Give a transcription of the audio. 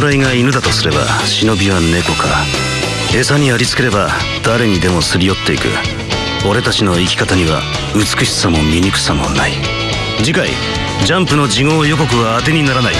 侍が犬だとすれば忍びは猫か。餌にありつければ誰にでもすり寄っていく。俺たちの生き方には美しさも醜さもない。次回ジャンプの次号予告は当てにならない。